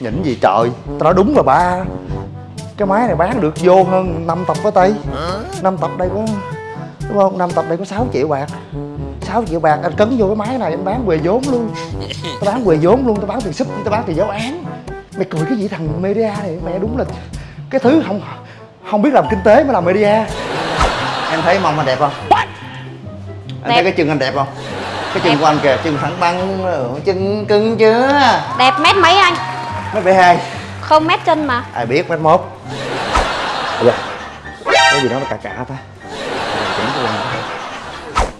Nhỉnh gì trời Tao nói đúng là ba Cái máy này bán được vô hơn 5 tập với Tây 5 tập đây có Đúng không? 5 tập đây có 6 triệu bạc 6 triệu bạc anh cấn vô cái máy này anh bán quề vốn luôn Tao bán quề vốn luôn Tao bán tiền súp Tao bán tiền giáo án Mày cười cái gì thằng media này Mẹ đúng là Cái thứ không Không biết làm kinh tế mới làm media Em thấy mông anh đẹp không? Anh thấy Đẹp. cái chân anh đẹp không? Cái chân Đẹp. của anh kìa Chân thẳng băng Chân cưng chưa Đẹp mét mấy anh? Mấy bể hai. Không mét chân mà. Ai biết mét mốt Bây giờ cái gì đó nó cà cà ta.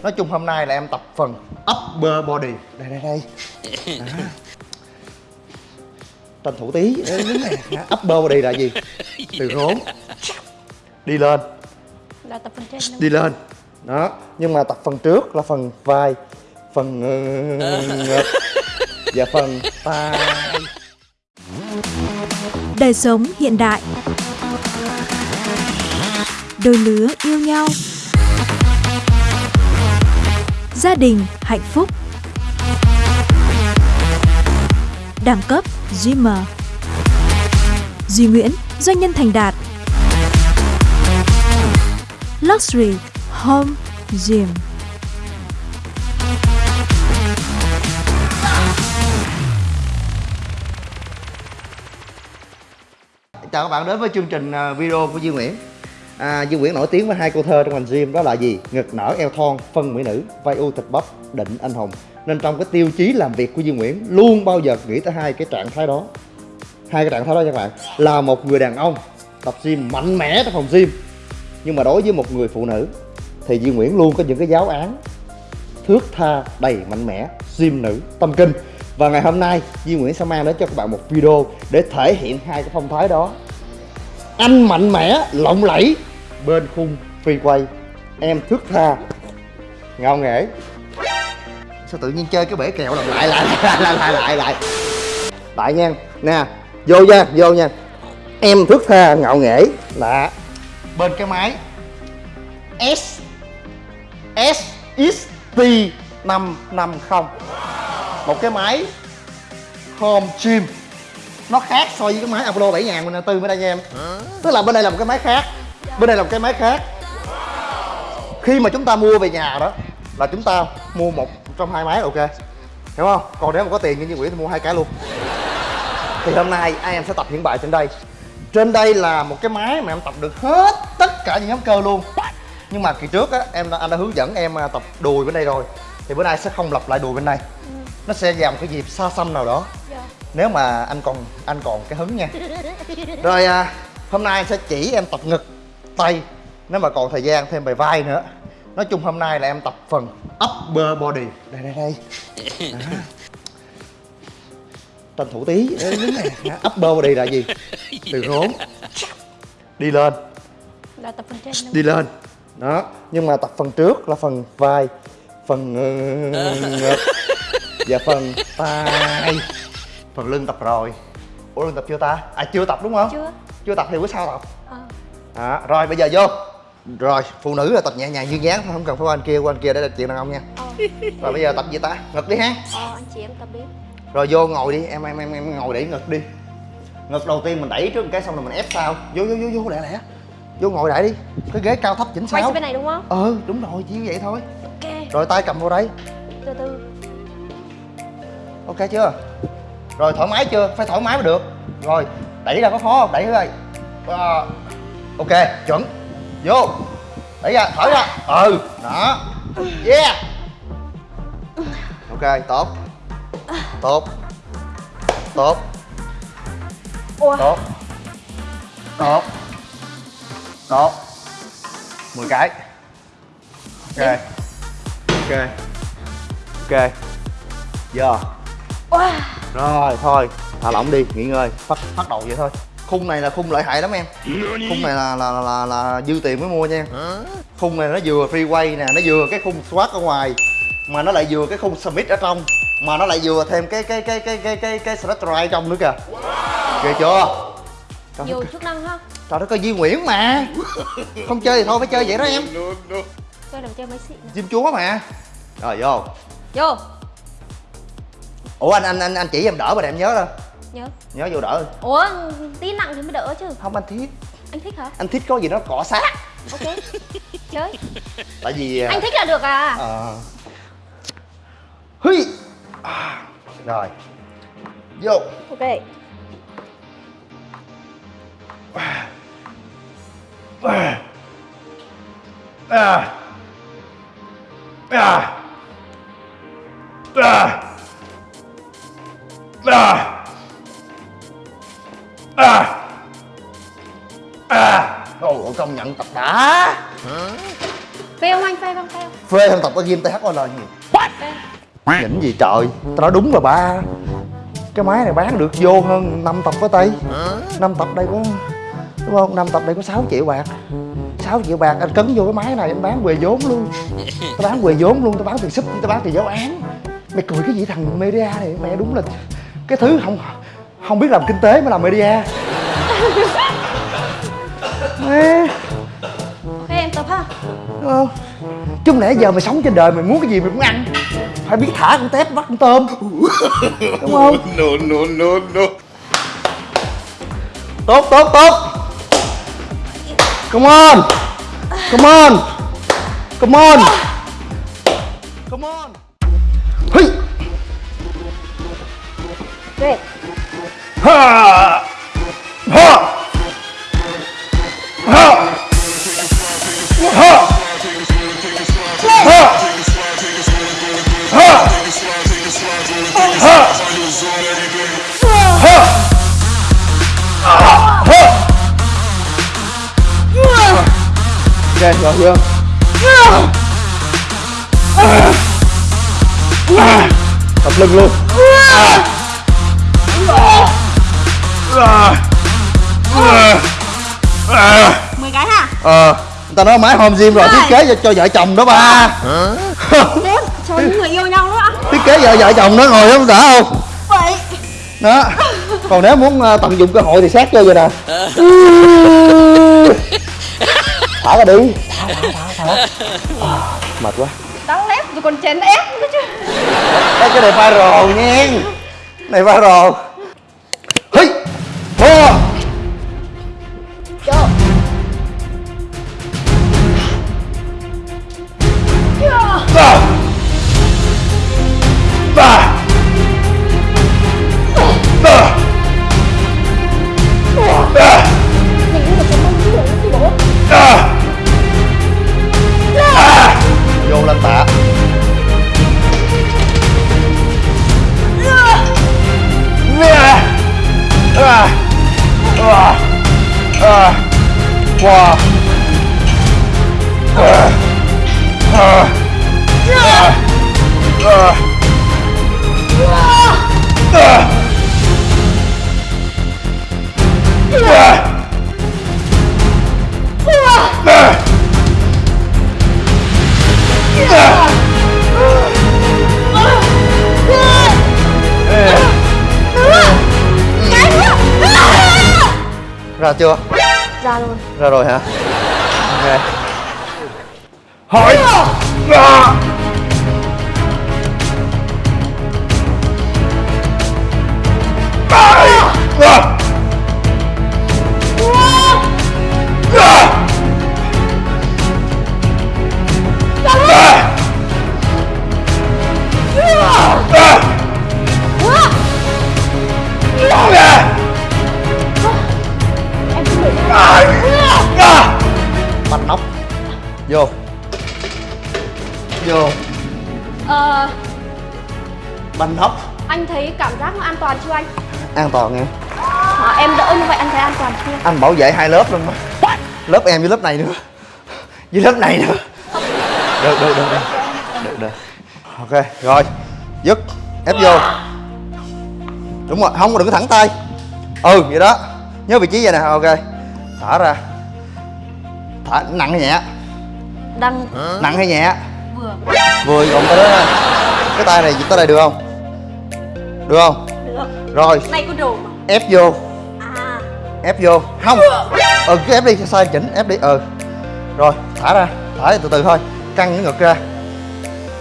Nói chung hôm nay là em tập phần upper body. Đây đây đây. Đó. tranh thủ tí. Đứng này upper body là gì? Từ rốn. Đi lên. Là tập phần trên đâu đi lên. Đó. Nhưng mà tập phần trước là phần vai. Phần ờ, ngực. Và phần tay Đời sống hiện đại. Đôi lứa yêu nhau. Gia đình hạnh phúc. Đẳng cấp Dreamer Duy Nguyễn, doanh nhân thành đạt. Luxury Home Gym. Chào các bạn đến với chương trình à, video của Duy Nguyễn. À, Duy Nguyễn nổi tiếng với hai câu thơ trong ngành gym đó là gì? Ngực nở eo thon, phân mỹ nữ, vai u thịt bắp, định anh hùng. Nên trong cái tiêu chí làm việc của Duy Nguyễn luôn bao giờ nghĩ tới hai cái trạng thái đó. Hai cái trạng thái đó nha các bạn. Là một người đàn ông tập gym mạnh mẽ trong phòng gym Nhưng mà đối với một người phụ nữ Thì Duy Nguyễn luôn có những cái giáo án thước tha đầy mạnh mẽ gym nữ tâm kinh. Và ngày hôm nay Duy Nguyễn sẽ mang đến cho các bạn một video để thể hiện hai cái phong thái đó. Anh mạnh mẽ, lộng lẫy. Bên khung phi quay Em thước tha. Ngạo nghễ. Sao tự nhiên chơi cái bể kẹo làm lại lại lại lại lại lại lại? Lại nha. Nè Vô nha, vô nha. Em thước tha ngạo nghễ. Là Bên cái máy. S S X T 550 Một cái máy. Home Gym. Nó khác so với cái máy Apollo 7004 bên đây nha em Tức là bên đây là một cái máy khác. Bên đây là một cái máy khác. Khi mà chúng ta mua về nhà đó Là chúng ta mua một trong hai máy ok. Hiểu không? Còn nếu mà có tiền như như Nguyễn thì mua hai cái luôn. Thì hôm nay anh em sẽ tập hiện bài trên đây. Trên đây là một cái máy mà em tập được hết tất cả những nhóm cơ luôn. Nhưng mà kỳ trước á em đã, anh đã hướng dẫn em à, tập đùi bên đây rồi. Thì bữa nay sẽ không lặp lại đùi bên này, nó sẽ vào một cái dịp xa xăm nào đó nếu mà anh còn anh còn cái hứng nha. Rồi à, hôm nay anh sẽ chỉ em tập ngực tay. Nếu mà còn thời gian thêm bài vai nữa. Nói chung hôm nay là em tập phần upper body. Đây đây đây. Đó. tranh thủ tí. Đứng này. Upper body là gì? Từ rốn. Đi lên. Là tập phần trên đi lên. Đó. Nhưng mà tập phần trước là phần vai phần ngực và phần tay phần lưng tập rồi. Ủa lưng tập chưa ta? À chưa tập đúng không? Chưa. Chưa tập thì bữa sau tập. Ờ. À, rồi bây giờ vô. Rồi phụ nữ là tập nhẹ nhàng duyên dáng không cần phải qua anh kia qua anh kia để là chuyện đàn ông nha. Ờ. Rồi bây giờ tập gì ta? Ngực đi ha. Ờ anh chị em tập đi. Rồi vô ngồi đi em em em em ngồi để ngực đi. Ngực đầu tiên mình đẩy trước một cái xong rồi mình ép sau. Vô vô vô vô lẹ lẹ. Vô ngồi đại đi. Cái ghế cao thấp chỉnh Quay sao. sang bên này đúng không? ừ đúng rồi chỉ vậy thôi. Ok. Rồi tay cầm vào đây. Từ từ. Ok chưa rồi thoải mái chưa? Phải thoải mái mới được. Rồi đẩy ra có khó không? Đẩy ra Ờ, ok chuẩn. Vô. Đẩy ra thở ra. Ừ đó. Yeah. Ok tốt. Tốt. Tốt. Ủa? Tốt. Tốt. Tốt. 10 cái. Ok. Ok. Ok. Giờ Wow rồi thôi thả lỏng đi nghỉ ngơi phát phát đầu vậy thôi. Khung này là khung lợi hại lắm em. Khung này là là là, là dư tiền mới mua nha. Khung này nó vừa free quay nè nó vừa cái khung squat ở ngoài mà nó lại vừa cái khung smith ở trong mà nó lại vừa thêm cái cái cái cái cái cái cái right trong nữa kìa. Ghê chưa? Trời Nhiều chức năng ha. Trời đất ơi Duy Nguyễn mà. Không chơi thì thôi phải chơi vậy đó em. Chơi làm chơi mấy xịn Diêm chúa mà. Rồi vô. Vô ủa anh anh anh anh chỉ em đỡ mà em nhớ thôi Nhớ nhớ vô đỡ Ủa tí nặng thì mới đỡ chứ không anh thiết Anh thích hả? anh thích có gì đó cọ sát Ok Chơi tại vì à, Anh thích là được à Ờ. Hí. À, rồi vô Ok à. À. À. À. À. À. À. Ồ, công nhận tập đã Phê không anh? Phê không? Phê không? phê hơn tập ở game THOL Phê Nhỉnh gì trời Tao nói đúng rồi ba Cái máy này bán được vô hơn 5 tập có tay 5 tập đây có Đúng không? 5 tập đây có 6 triệu bạc 6 triệu bạc anh cấn vô cái máy này anh bán quề vốn luôn Tao bán quề vốn luôn Tao bán tiền súp Tao bán tiền giáo án Mày cười cái gì thằng media này Mẹ đúng là Cái thứ không Không biết làm kinh tế mới làm media. Mẹ Ok em tập ha. Đúng không? Chứ không lẽ giờ mày sống trên đời mày muốn cái gì mày cũng ăn. Phải biết thả con tép bắt con tôm. Đúng không? No, no, no, no. Tốt tốt tốt. Come on. Come on. Come on. Come on Về Ha! Ha! Ha! Ha! Ha! Ha! Ha! Ok, rồi chưa? Mười cái hả? Ờ, người ta nói máy home gym rồi, thiết kế cho, cho vợ chồng đó ba. Bốn Cho những người yêu nhau nữa Thiết kế vợ vợ chồng đó ngồi không đỡ không? Vậy. Đó. Còn nếu muốn ờ, tận dụng cơ hội thì sát vô vậy nè. Thả ra đi. Thả, thả, thả, thả à, Mệt quá. Đắng lép rồi còn chén ép nữa chứ. Đây cái này viral nha. Này viral Ra chưa? Ra rồi Ra rồi hả? Ok Hỏi Ra Vô. Vô. Ờ. Banh nóc Anh thấy cảm giác nó an toàn chưa anh? An toàn nghe À, em đỡ như vậy anh thấy an toàn chưa? Anh bảo vệ hai lớp luôn mà. Lớp em với lớp này nữa. Với lớp này nữa. Được được được được. Được được. Ok rồi. Dứt. Ép vô. Đúng rồi Không đừng có thẳng tay. Ừ vậy đó. Nhớ vị trí vậy nè. Ok. Thả ra. Thả nặng nhẹ Đang Nặng hay nhẹ? Vừa. Vừa còn tới đó Cái tay này tới đây được không? Được không? Được. Rồi. Này có đồ mà. Ép vô. À. Ép vô. Không. Ừ cứ ép đi sai chỉnh ép đi. Ừ. Rồi thả ra. Thả từ từ thôi. Căng cái ngực ra.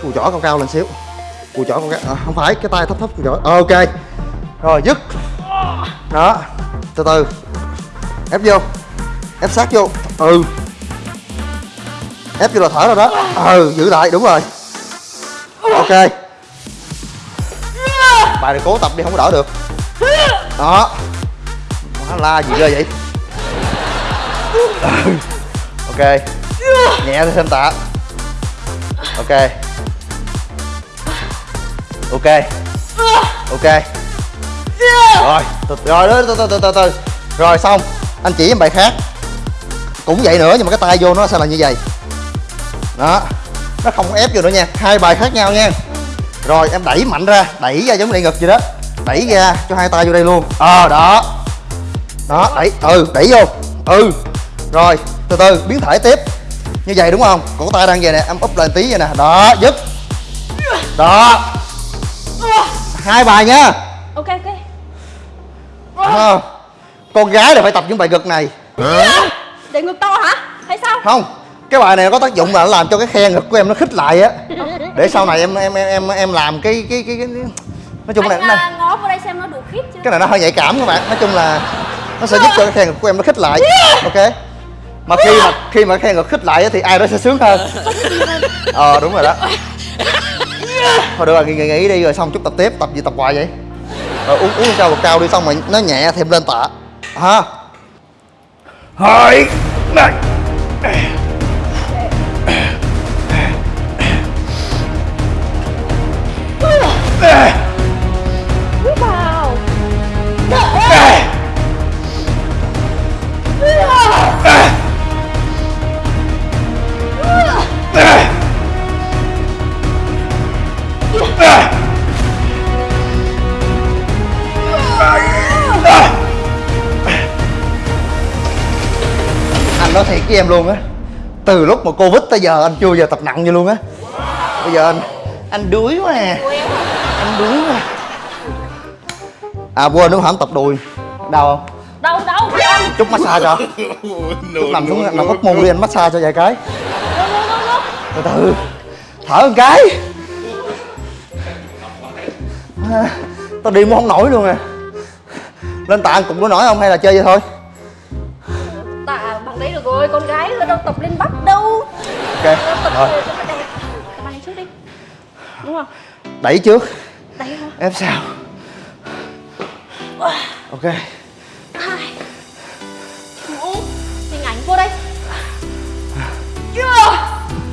Cùi chỏ cao cao lên xíu. Cùi chỏ cao cao. À, không phải cái tay thấp thấp cùi chỏ. Ờ, ok. Rồi dứt. Đó. Từ từ. Ép vô. Ép sát vô. Ừ ép vô là thở rồi đó. Ừ giữ lại đúng rồi. Ok. Bài này cố tập đi không có đỡ được. Đó. Má la gì ghê vậy? Ok. Nhẹ thôi xem tạ. Ok. Ok. Ok. Rồi từ, rồi đó từ từ từ từ từ. Rồi xong. Anh chỉ em bài khác. Cũng vậy nữa nhưng mà cái tay vô nó sẽ là như vậy? Đó. Nó không ép vô nữa nha. Hai bài khác nhau nha. Rồi em đẩy mạnh ra. Đẩy ra giống đẩy ngực vậy đó. Đẩy ra cho hai tay vô đây luôn. Ờ đó. Đó đẩy. Ừ đẩy vô. Ừ. Rồi từ từ biến thể tiếp. Như vậy đúng không? Cổ tay đang vậy nè em úp lên tí vậy nè. Đó dứt đó. Hai bài nha. Ok ok. Ờ, con gái là phải tập những bài ngực này. Để ngực to hả? Hay sao? Không cái bài này nó có tác dụng là nó làm cho cái khe ngực của em nó khít lại á. Để sau này em em em em em làm cái cái cái, cái, nói chung là này, à, ngó vào đây xem nó đủ khít chưa? Cái này nó hơi nhạy cảm các bạn. Nói chung là nó sẽ giúp cho cái khe ngực của em nó khít lại. Ok? Mà khi mà khi mà cái khe ngực khít lại á thì ai đó sẽ sướng hơn. Ờ đúng rồi đó. Thôi được rồi nghỉ nghỉ, nghỉ đi rồi xong chút tập tiếp tập gì tập hoài vậy? Rồi uống uống cao bột cao đi xong rồi nó nhẹ thêm lên tạ. Ha? Hai này với em luôn á. Từ lúc mà covid tới giờ anh chưa giờ tập nặng như luôn á. Bây giờ anh anh đuối quá à. Anh đuối quá. À quên đúng không? Tập đùi. Đau không? Đâu đâu chút massage cho. Chút nằm xuống nằm úp mông đi anh massage cho vài cái. Từ từ. Thở một cái. À, tao đi muốn không nổi luôn à. Lên tạ cục có nổi không hay là chơi vậy thôi tạ bằng đấy được rồi con gái nó đâu tập lên bắp đâu. Ok nó tập rồi. cho nó đẹp. Tập này trước đi đúng không? Đẩy trước. Đấy hả? Ép sau. Ok. Hai ngủ. Hình ảnh vô đây. Chưa.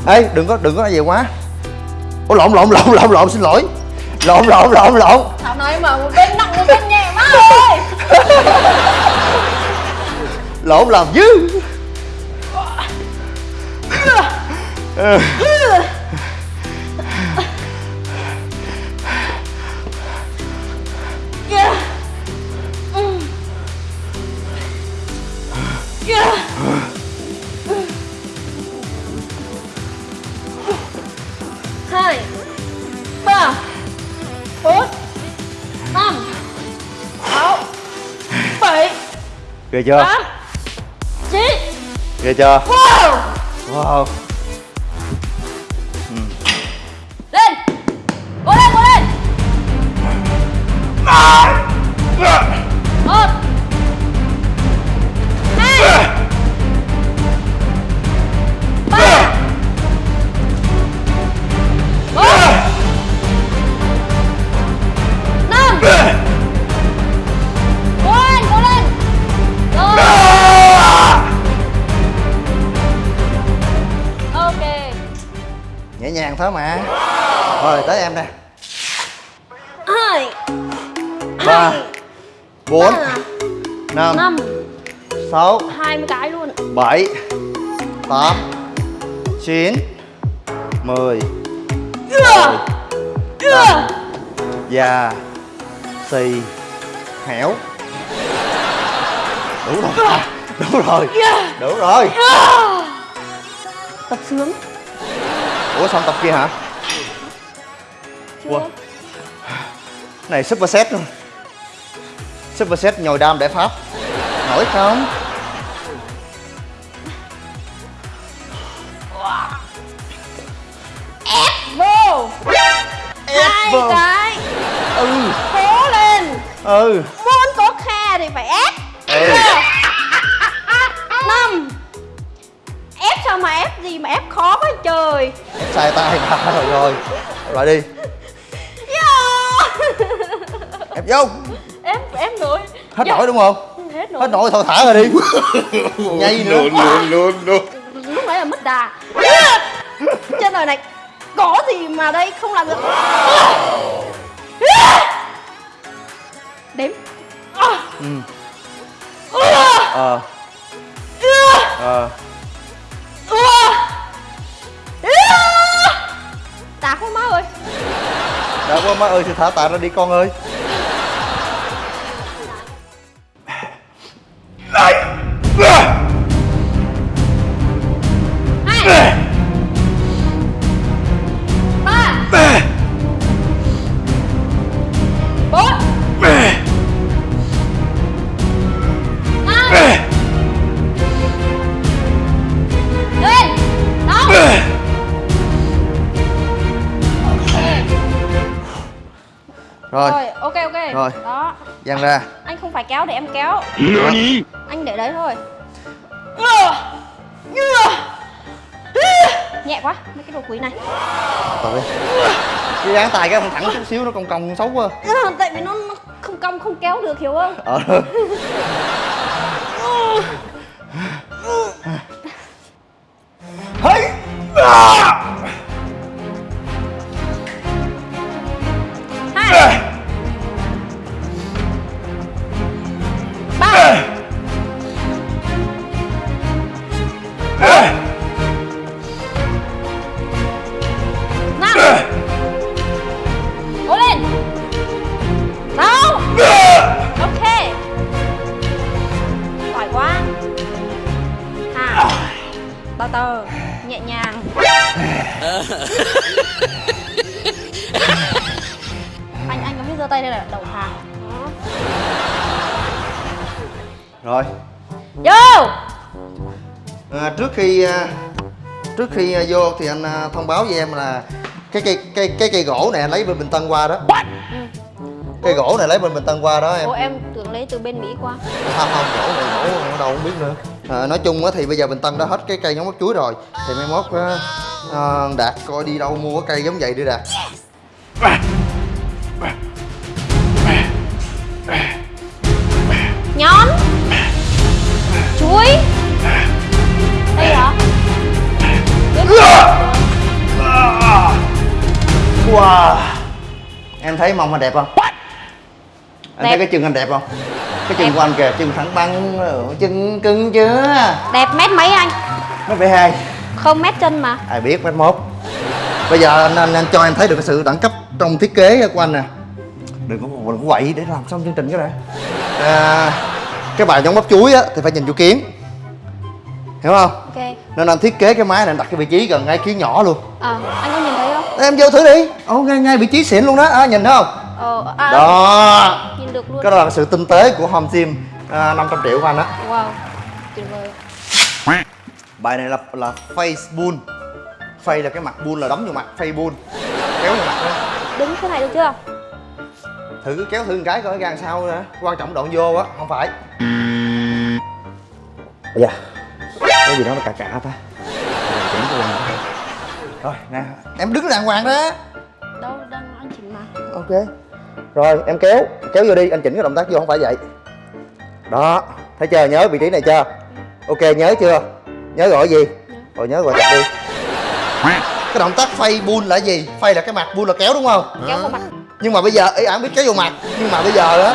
Ê đừng có đừng có nói vậy quá. Ủa lộn lộn lộn lộn lộn xin lỗi. Lộn lộn lộn lộn. Thảo nói mà một bên nặng một bên nhẹ má ơi lộn làm dư. Hai ba bốn năm sáu bảy ghê chưa? tám chín. Ghê chưa? Wow wow ba bốn năm sáu hai mươi cái luôn. bảy tám chín mười. Ưa. già. Xì. Hẻo. Đủ rồi. Đủ rồi. Đủ rồi. Tập sướng. Ủa xong tập kia hả? Chưa. Ủa? này super set luôn super set nhồi đam để pháp nổi không? Vô. Ép hai vào cái ừ. Cố lên. Ừ. Muốn có khe nghe thì phải ép. Ừ. năm. Ép sao mà ép gì mà ép khó quá trời. Ép sai tay ba rồi rồi. Lại đi. Yeah. ép vô ép nổi hết Dạ. nổi đúng không? Hết nổi. Hết nổi thôi thả rồi đi. Nhây nữa. Lúc nãy là mất đà. Trên đời này có gì mà đây không làm được? Đếm. Ừ. ờ. Ờ. Tạc quá má ơi. Đã quá má ơi thì thả tạ ra đi con ơi hai ba. Bốn. Năm. Lên. Đó rồi. Rồi ok ok. Rồi. đó. Dang ra phải kéo để em kéo. Anh để đấy thôi. Nhẹ quá mấy cái đồ quý này. Rồi cái dáng tay cái không thẳng chút xíu nó cong cong xấu quá. Ừ, tại vì nó, nó không cong không kéo được hiểu không? Ờ. Hey! Hai trước khi à, vô thì anh à, thông báo với em là cái cây cây cái cây gỗ này anh lấy bên Bình Tân qua đó. Cây gỗ này lấy bên Bình Tân qua đó em. Ủa em tưởng lấy từ bên mỹ qua. Không không gỗ này gỗ ở đâu không biết nữa. À, nói chung á thì bây giờ Bình Tân đã hết cái cây giống móc chuối rồi. Thì mai mốt á, à, đạt coi đi đâu mua cái cây giống vậy đi đạt. Nhón. Chuối wow. Em thấy mông anh đẹp không? Anh Đẹp. thấy cái chân anh đẹp không? Cái chân Đẹp. của anh kìa chân thẳng băng chân cưng chưa đẹp mét mấy anh? Nó phải hai. Không mét chân mà. Ai biết mét mốt bây giờ anh, anh anh cho em thấy được cái sự đẳng cấp trong thiết kế của anh nè. Đừng có đừng có quậy để làm xong chương trình cái đã. À, cái bài giống bắp chuối á thì phải nhìn vô kiến hiểu không? Ok. Nên anh thiết kế cái máy này anh đặt cái vị trí gần ngay kiến nhỏ luôn. Ờ anh có nhìn thấy không? Em vô thử đi. Ồ ngay ngay vị trí xịn luôn đó. À, nhìn thấy không? Ờ à, đó. nhìn được luôn. Cái đó là sự tinh tế của home gym à, 500 triệu của anh á. Wow tuyệt vời. Bài này là là face bull face là cái mặt bull là đấm vô mặt face bull. Kéo vô mặt đó đứng thế này được chưa? Thử cứ kéo thử một cái coi gan sao nữa. Quan trọng đoạn vô á không phải. Dạ cái gì đó nó cà cà ta. Chỉnh đó. rồi nè. Em đứng đàng hoàng đó. Đâu đang anh chỉnh mà. Ok. Rồi em kéo kéo vô đi. Anh chỉnh cái động tác vô không phải vậy. Đó. Thấy chưa? Nhớ vị trí này chưa? Ok nhớ chưa? Nhớ gọi gì? Rồi nhớ gọi tập đi. Cái động tác phay bull là gì? Phay là cái mặt bull là kéo đúng không? Kéo vào mặt. Nhưng mà bây giờ ý ản biết kéo vô mặt. Nhưng mà bây giờ á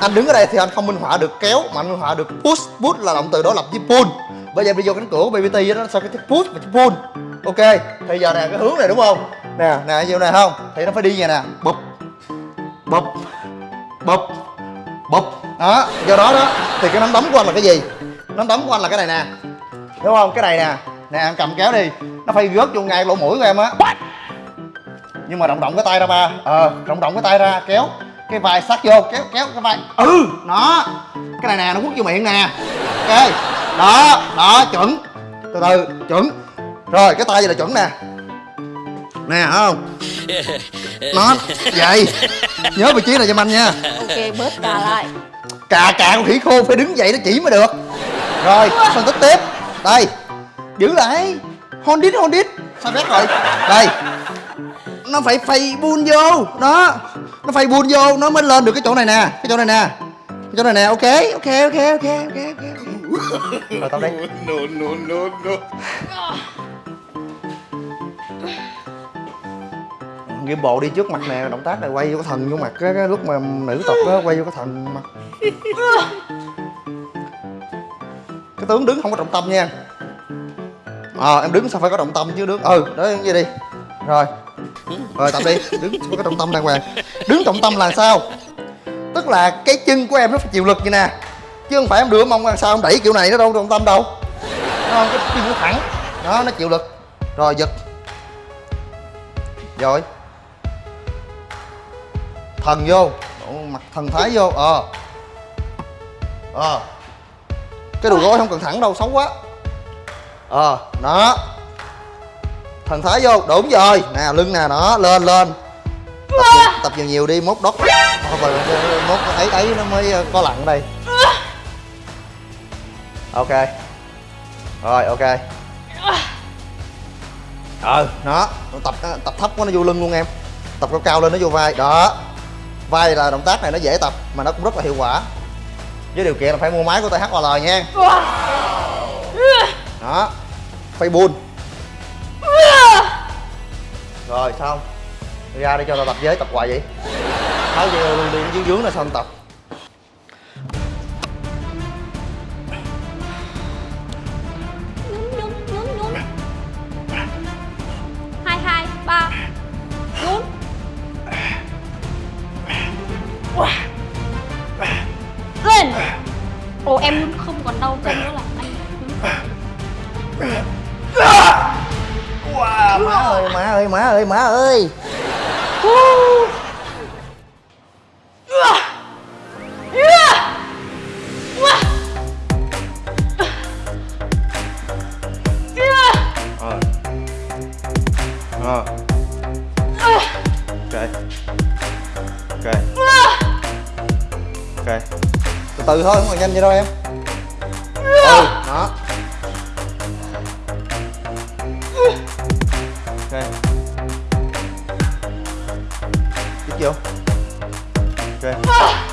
anh đứng ở đây thì anh không minh họa được kéo mà anh minh họa được push. Push là động từ đó lập với pull bây giờ đi vô cánh cửa của BBT đó, nó sao cái push và pull ok, thì giờ nè, cái hướng này đúng không? Nè nè, vô này không? Thì nó phải đi vậy nè. Bụp bụp bụp bụp. Đó, do đó đó. Thì cái nắm đấm của anh là cái gì? Nắm đấm của anh là cái này nè. Đúng không? Cái này nè. Nè em cầm kéo đi. Nó phải gớt vô ngay lỗ mũi của em á. Nhưng mà động động cái tay ra ba. Ờ động động cái tay ra, kéo cái vai sát vô kéo kéo cái vai. Ừ. Nó cái này nè nó quất vô miệng nè. Ok. Đó đó chuẩn. Từ từ chuẩn. Rồi cái tay vậy là chuẩn nè. Nè không? Nó vậy. Nhớ vị trí này cho anh nha. Ok bớt cà lại. Cà cà con khỉ khô phải đứng dậy nó chỉ mới được. Rồi phân tích tiếp. Đây. Giữ lại. Hold it hold it sao phép rồi đây. Nó phải phay buôn vô. Đó nó phay buôn vô nó mới lên được cái chỗ này nè cái chỗ này nè cái chỗ này nè ok ok ok ok ok ok rồi tao đây No, no, no, no. Game bộ đi trước mặt nè, động tác này quay vô cái thần vô mặt cái, cái lúc mà nữ tộc đó quay vô cái thần mặt. Cái tướng đứng không có trọng tâm nha. Ờ em đứng sao phải có trọng tâm chứ đứng. Ừ, đó như vậy đi. Rồi. Rồi tập đi, đứng có trọng tâm đàng hoàng. Đứng trọng tâm là sao? Tức là cái chân của em nó phải chịu lực như nè. Chứ không phải em đưa mông sao em đẩy kiểu này nó đâu trọng tâm đâu. Nó cái chân nó thẳng. Đó nó chịu lực. Rồi giật. Rồi thần vô mặt thần thái vô ờ ờ cái đùi gối không cần thẳng đâu xấu quá ờ đó thần thái vô đúng rồi. Nè lưng nè đó lên lên. Tập nhiều, tập nhiều nhiều đi mốt đốt mốt ấy ấy nó mới ờ, có lặng đây. Ok. Rồi ok. Ờ nó tập tập thấp quá nó vô lưng luôn em. Tập cao cao lên nó vô vai. Đó. Vai là động tác này nó dễ tập mà nó cũng rất là hiệu quả. Với điều kiện là phải mua máy của THOL nha. Đó. Phải buôn rồi xong ra đây cho tao tập giới tập hoài vậy? Tháo dây luôn đi, dưới dướng là xong tập? Nhún nhún nhún nhún. Hai hai, ba. Nhún. Lên. Ồ, em nhún không còn đau chân nữa là anh má ơi má ơi má ơi má ơi. Ờ. Ờ. Ok ok ok từ từ thôi, không cần nhanh vậy đâu em. Ừ đó. Ok. Tiếp vô ok.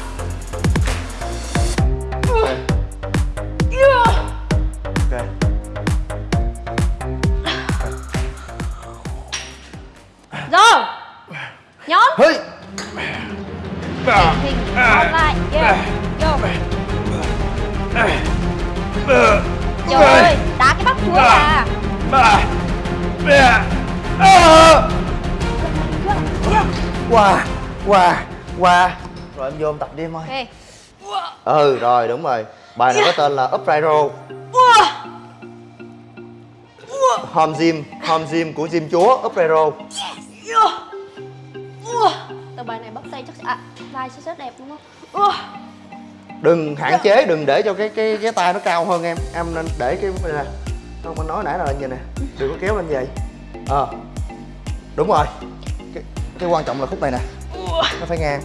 Qua. Rồi em vô em tập đi em ơi. Ừ rồi đúng rồi. Bài này có tên là up right row home gym home gym của gym chúa up right row bài này bắp tay chắc à, vai sẽ rất đẹp đúng không? Đừng hạn chế đừng để cho cái cái cái tay nó cao hơn em. Em nên để cái này. Nè không anh nói nãy là như nè. Đừng có kéo lên vậy. Ờ. Đúng rồi. Cái, cái quan trọng là khúc này nè nó phải ngang.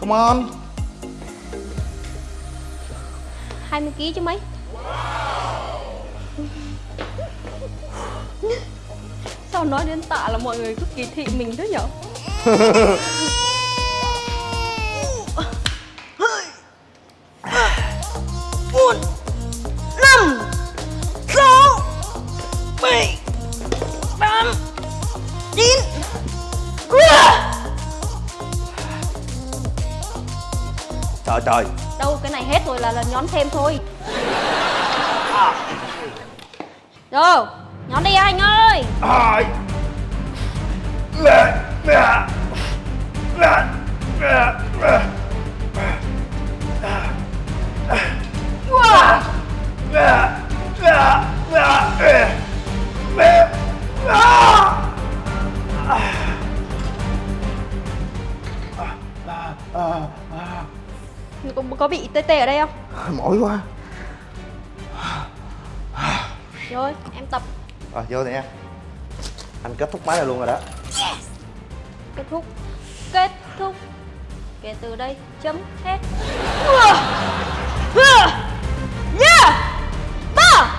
Come on. 20 kg chứ mấy? Sao nói đến tạ là mọi người cứ kỳ thị mình thế nhở trời trời. Đâu cái này hết rồi là là nhón thêm thôi. Rồi Nhón đi anh ơi có, có bị tê tê ở đây không? mỏi quá Rồi em tập rồi vô nè anh kết thúc máy này luôn rồi đó kết thúc kết thúc kể từ đây chấm hết Yeah! Ba!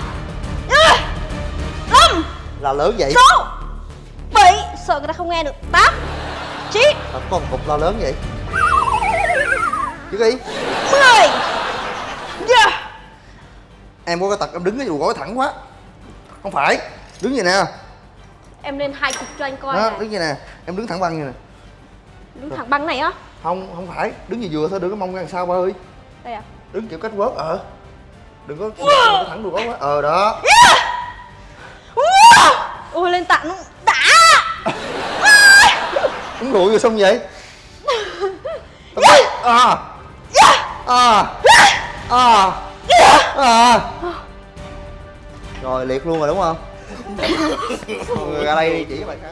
Năm! là lớn vậy Sáu! Bảy! Sợ người ta không nghe được Tám! Chín! Một cục la lớn vậy chứ đi Mười! Yeah! em có cái tật em đứng cái dù gối thẳng quá. Không phải. Đứng vậy nè. Em lên hai cục cho anh coi đó, đứng vậy nè. Em đứng thẳng băng vậy nè. Đứng thẳng băng này á? Không không phải. Đứng như vừa thôi đừng có mong ra làm sao ba ơi. Đây à? Đứng kiểu cách quớt ờ. Đừng có, thẳng đùi gối quá. Ờ đó. Ôi lên tặng đã. Uống rượu rồi xong vậy. À à à à rồi liệt luôn rồi đúng không? Người ra đây đi chỉ các bạn khác.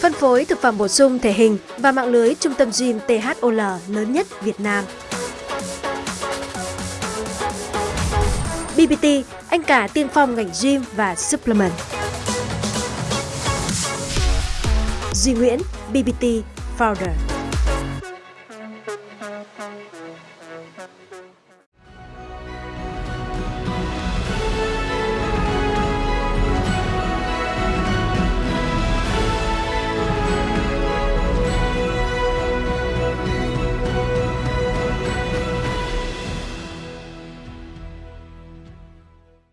Phân phối thực phẩm bổ sung thể hình và mạng lưới trung tâm gym THOL lớn nhất Việt Nam. BBT, anh cả tiên phong ngành gym và supplement. Duy Nguyễn, BBT powder.